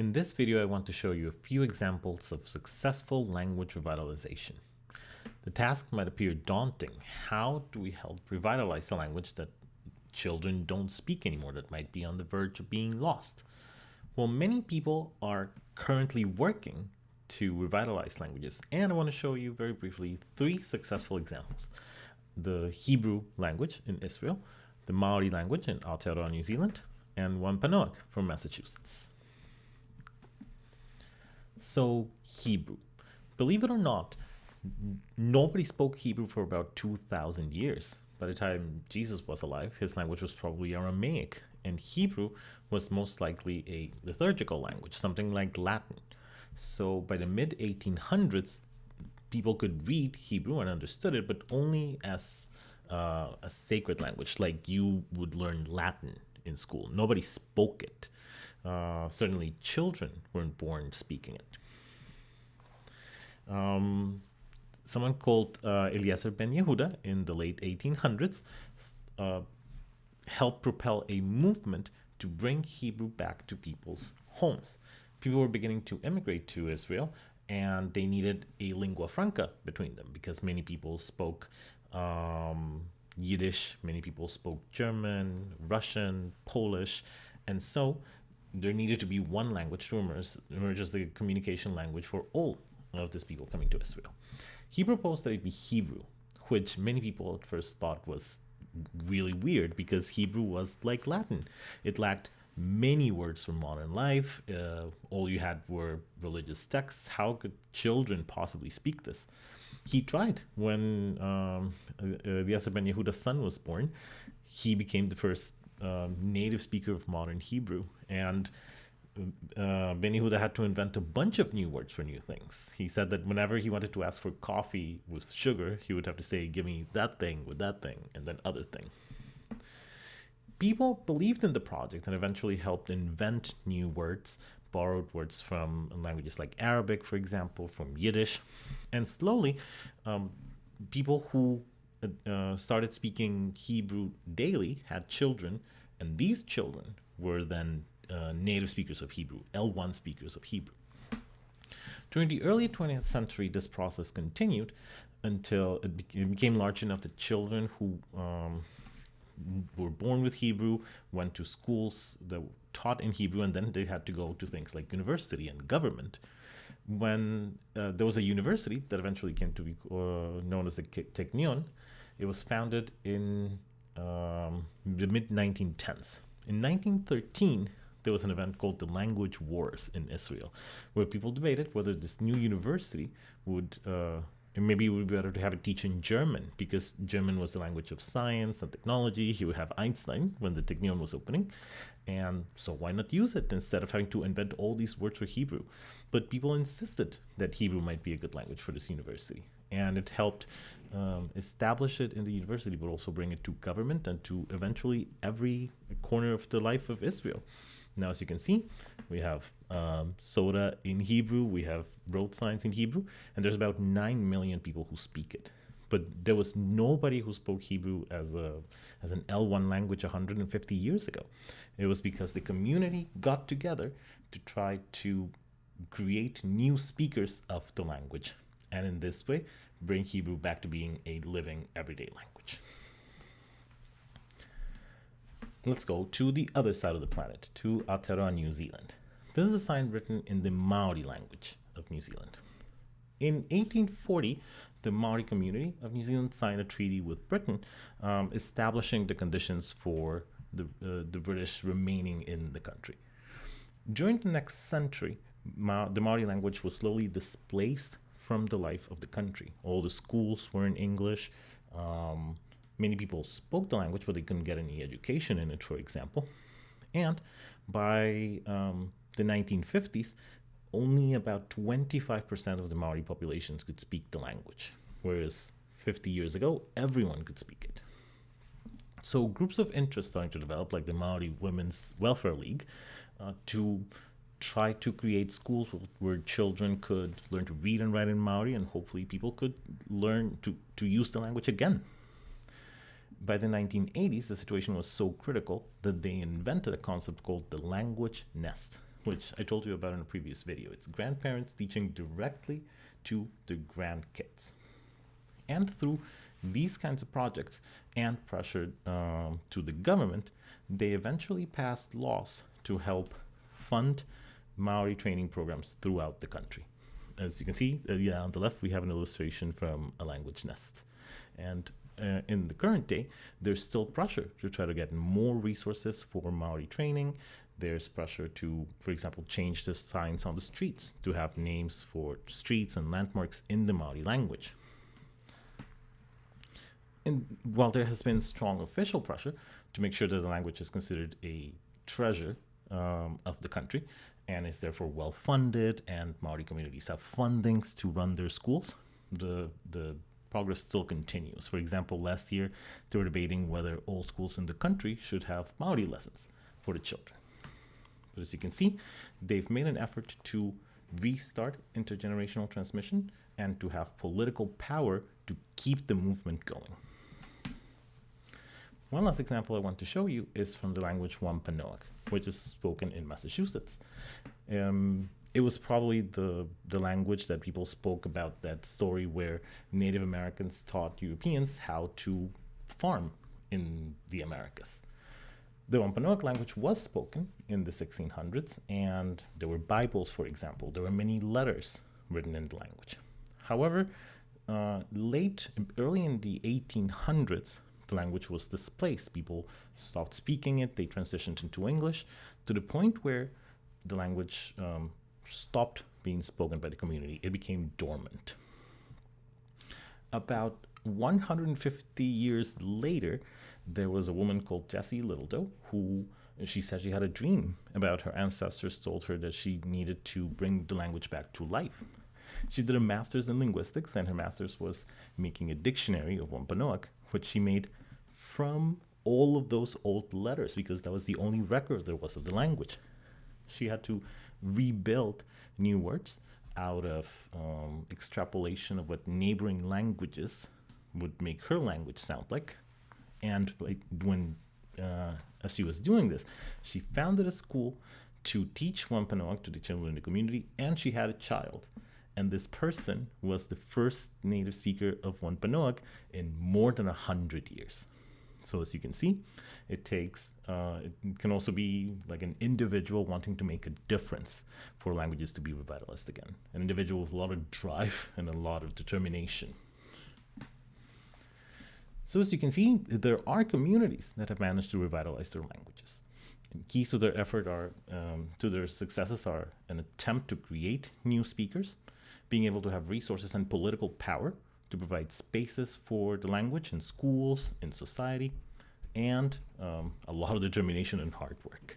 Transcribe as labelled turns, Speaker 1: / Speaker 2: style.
Speaker 1: In this video, I want to show you a few examples of successful language revitalization. The task might appear daunting. How do we help revitalize a language that children don't speak anymore, that might be on the verge of being lost? Well, many people are currently working to revitalize languages, and I want to show you very briefly three successful examples. The Hebrew language in Israel, the Maori language in Aotearoa, New Zealand, and Wampanoag from Massachusetts. So Hebrew. Believe it or not, nobody spoke Hebrew for about 2,000 years. By the time Jesus was alive, his language was probably Aramaic, and Hebrew was most likely a liturgical language, something like Latin. So by the mid 1800s, people could read Hebrew and understood it, but only as uh, a sacred language, like you would learn Latin in school. Nobody spoke it. Uh, certainly, children weren't born speaking it. Um, someone called uh, Eliezer Ben Yehuda in the late 1800s uh, helped propel a movement to bring Hebrew back to people's homes. People were beginning to immigrate to Israel, and they needed a lingua franca between them because many people spoke um, Yiddish, many people spoke German, Russian, Polish, and so there needed to be one language to emerge, emerge as the communication language for all of these people coming to Israel. He proposed that it be Hebrew, which many people at first thought was really weird because Hebrew was like Latin. It lacked many words from modern life. Uh, all you had were religious texts. How could children possibly speak this? He tried when um, uh, Eliezer Ben Yehuda's son was born. He became the first um, native speaker of modern Hebrew, and uh, Ben Yehuda had to invent a bunch of new words for new things. He said that whenever he wanted to ask for coffee with sugar, he would have to say, "Give me that thing with that thing," and then other thing. People believed in the project and eventually helped invent new words, borrowed words from languages like Arabic, for example, from Yiddish, and slowly, um, people who uh, started speaking Hebrew daily had children, and these children were then uh, native speakers of Hebrew, L1 speakers of Hebrew. During the early 20th century, this process continued until it, became large enough that children who um, were born with Hebrew went to schools that taught in Hebrew, and then they had to go to things like university and government. When uh, there was a university that eventually came to be uh, known as the Technion, it was founded in um, the mid 1910s. In 1913, there was an event called the Language Wars in Israel, where people debated whether this new university would, uh, maybe it would be better to have it teach in German, because German was the language of science and technology. He would have Einstein when the Technion was opening. And so why not use it instead of having to invent all these words for Hebrew? But people insisted that Hebrew might be a good language for this university. And it helped um, establish it in the university, but also bring it to government and to eventually every corner of the life of Israel. Now, as you can see, we have um, soda in Hebrew, we have road signs in Hebrew, and there's about 9 million people who speak it. But there was nobody who spoke Hebrew as, a, as an L1 language 150 years ago. It was because the community got together to try to create new speakers of the language, and in this way, bring Hebrew back to being a living everyday language let's go to the other side of the planet, to Aotearoa, New Zealand. This is a sign written in the Maori language of New Zealand. In 1840, the Maori community of New Zealand signed a treaty with Britain um, establishing the conditions for the, uh, the British remaining in the country. During the next century, Ma the Maori language was slowly displaced from the life of the country. All the schools were in English. Um, Many people spoke the language, but they couldn't get any education in it, for example. And by um, the 1950s, only about 25% of the Maori populations could speak the language, whereas 50 years ago, everyone could speak it. So groups of interest starting to develop, like the Maori Women's Welfare League, uh, to try to create schools where children could learn to read and write in Maori, and hopefully people could learn to, to use the language again by the 1980s, the situation was so critical that they invented a concept called the language nest. Which I told you about in a previous video. It's grandparents teaching directly to the grandkids. And through these kinds of projects and pressure um, to the government, they eventually passed laws to help fund Maori training programs throughout the country. As you can see, uh, yeah, on the left, we have an illustration from a language nest. And uh, in the current day, there's still pressure to try to get more resources for Maori training. There's pressure to, for example, change the signs on the streets to have names for streets and landmarks in the Maori language. And while there has been strong official pressure to make sure that the language is considered a treasure um, of the country and is therefore well funded, and Maori communities have fundings to run their schools, the the progress still continues. For example, last year they were debating whether all schools in the country should have Maori lessons for the children. But as you can see, they've made an effort to restart intergenerational transmission and to have political power to keep the movement going. One last example I want to show you is from the language Wampanoag, which is spoken in Massachusetts. Um, it was probably the the language that people spoke about that story where Native Americans taught Europeans how to farm in the Americas. The Wampanoag language was spoken in the 1600s, and there were Bibles, for example. There were many letters written in the language. However, uh, late, early in the 1800s, the language was displaced. People stopped speaking it, they transitioned into English to the point where the language um, stopped being spoken by the community. It became dormant. About 150 years later, there was a woman called Jessie Little Doe who she said she had a dream about her ancestors told her that she needed to bring the language back to life. She did a master's in linguistics, and her master's was making a dictionary of Wampanoag, which she made from all of those old letters because that was the only record there was of the language. She had to rebuild new words out of um, extrapolation of what neighboring languages would make her language sound like. And when uh, she was doing this, she founded a school to teach Wampanoag to the children in the community, and she had a child. And this person was the first native speaker of Wampanoag in more than a hundred years. So as you can see, it takes, uh, it can also be like an individual wanting to make a difference for languages to be revitalized again. An individual with a lot of drive and a lot of determination. So as you can see, there are communities that have managed to revitalize their languages. And keys to their effort are, um, to their successes are an attempt to create new speakers, being able to have resources and political power to provide spaces for the language in schools, in society, and um, a lot of determination and hard work.